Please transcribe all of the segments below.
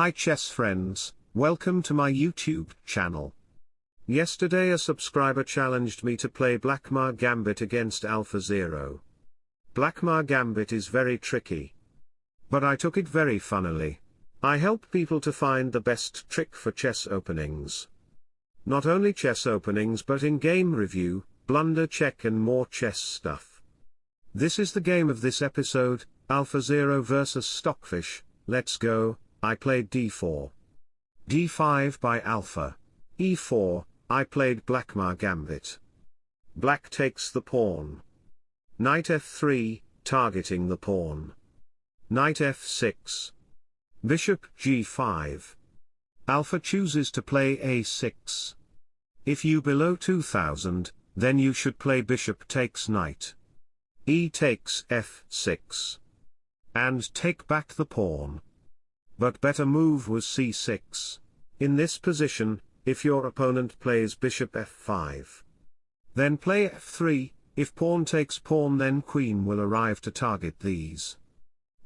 Hi chess friends, welcome to my YouTube channel. Yesterday a subscriber challenged me to play Blackmar Gambit against AlphaZero. Blackmar Gambit is very tricky. But I took it very funnily. I help people to find the best trick for chess openings. Not only chess openings but in game review, blunder check and more chess stuff. This is the game of this episode, AlphaZero vs Stockfish, let's go, I played d4. d5 by Alpha. e4, I played Blackmar Gambit. Black takes the pawn. Knight f3, targeting the pawn. Knight f6. Bishop g5. Alpha chooses to play a6. If you below 2000, then you should play bishop takes knight. e takes f6. And take back the pawn. But better move was c6. In this position, if your opponent plays bishop f5. Then play f3, if pawn takes pawn then queen will arrive to target these.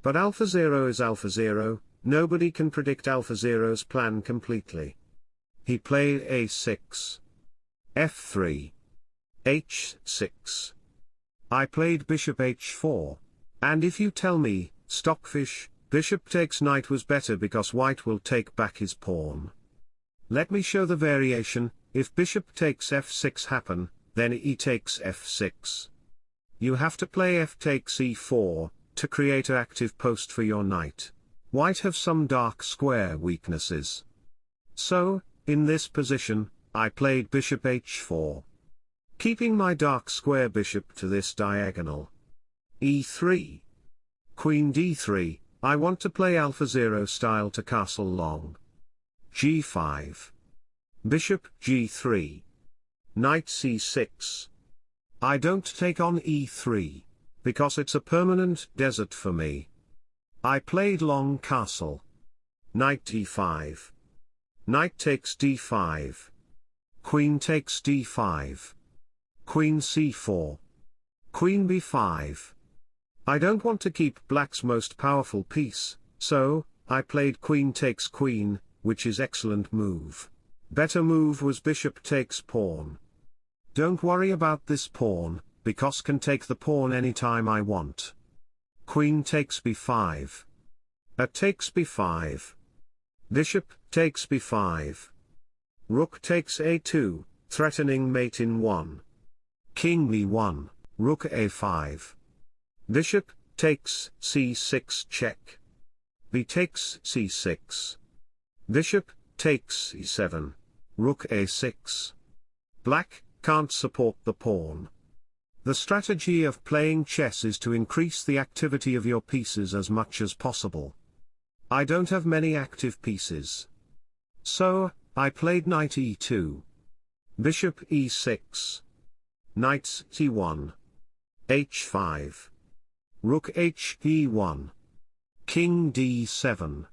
But AlphaZero is AlphaZero, nobody can predict alpha AlphaZero's plan completely. He played a6. f3. h6. I played bishop h4. And if you tell me, Stockfish, bishop takes knight was better because white will take back his pawn. Let me show the variation, if bishop takes f6 happen, then e takes f6. You have to play f takes e4, to create an active post for your knight. White have some dark square weaknesses. So, in this position, I played bishop h4. Keeping my dark square bishop to this diagonal. e3. Queen d3, I want to play AlphaZero style to castle long. g5. Bishop g3. Knight c6. I don't take on e3 because it's a permanent desert for me. I played long castle. Knight d5. Knight takes d5. Queen takes d5. Queen c4. Queen b5. I don't want to keep black's most powerful piece, so, I played queen takes queen, which is excellent move. Better move was bishop takes pawn. Don't worry about this pawn, because can take the pawn anytime I want. Queen takes b5. A takes b5. Bishop takes b5. Rook takes a2, threatening mate in 1. King b1, rook a5. Bishop takes c6 check. b takes c6. Bishop takes e7. Rook a6. Black can't support the pawn. The strategy of playing chess is to increase the activity of your pieces as much as possible. I don't have many active pieces. So, I played knight e2. Bishop e6. Knight c1. h5. Rook h e1. King d7.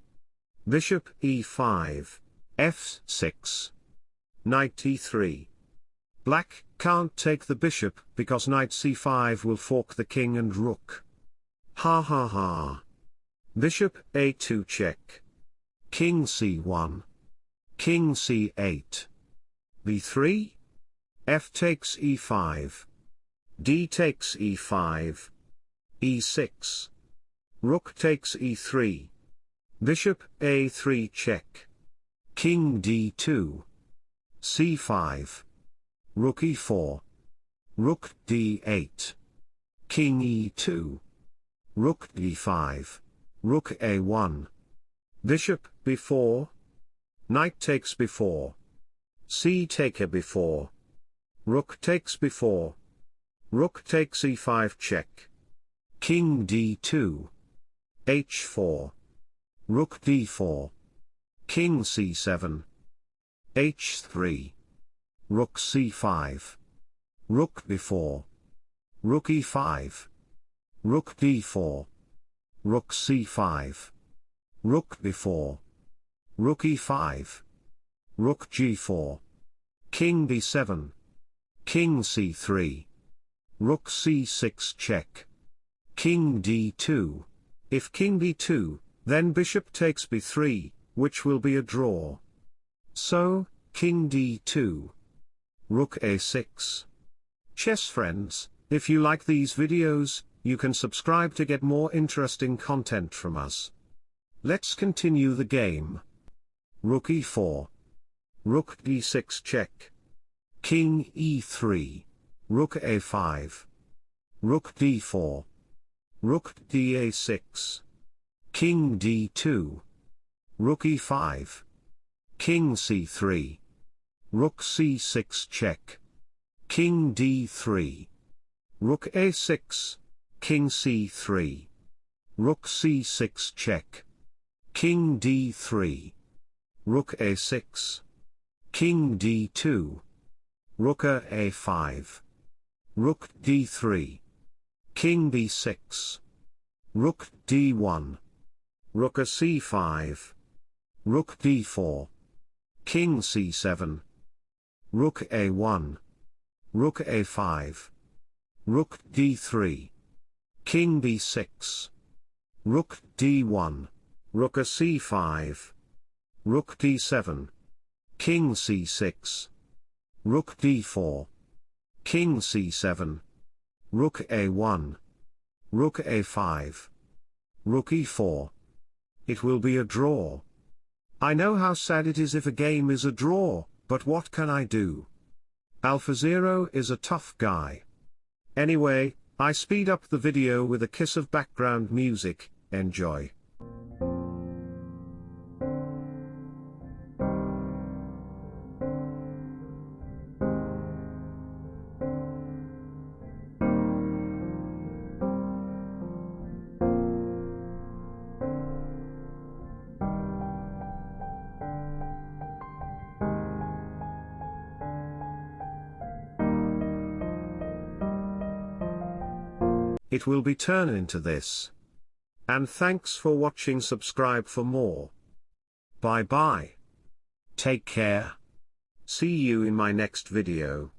Bishop e5. f6. Knight e3. Black can't take the bishop because knight c5 will fork the king and rook. Ha ha ha. Bishop a2 check. King c1. King c8. b3. f takes e5. d takes e5. E6. Rook takes e3. Bishop a3 check. King d2. c5. Rook e4. Rook d8. King e2. Rook d5. Rook a1. Bishop b4. Knight takes b4. C taker b4. Rook takes b4. Rook takes e5 check. King d2. h4. Rook d4. King c7. h3. Rook c5. Rook b4. Rook e5. Rook d4. Rook c5. Rook b4. Rook e5. Rook g4. King b7. King c3. Rook c6 check. King d2. If king b2, then bishop takes b3, which will be a draw. So, King d2. Rook a6. Chess friends, if you like these videos, you can subscribe to get more interesting content from us. Let's continue the game. Rook e4. Rook d6 check. King e3. Rook a5. Rook d4. Rook da6. King d2. Rook e5. King c3. Rook c6 check. King d3. Rook a6. King c3. Rook c6 check. King d3. Rook a6. King d2. Rook a5. Rook d3. King b6. Rook d1. Rook a c5. Rook d4. King c7. Rook a1. Rook a5. Rook d3. King b6. Rook d1. Rook a c5. Rook d7. King c6. Rook d4. King c7. Rook a1. Rook a5. Rook e4. It will be a draw. I know how sad it is if a game is a draw, but what can I do? AlphaZero is a tough guy. Anyway, I speed up the video with a kiss of background music, enjoy. It will be turned into this. And thanks for watching subscribe for more. Bye bye. Take care. See you in my next video.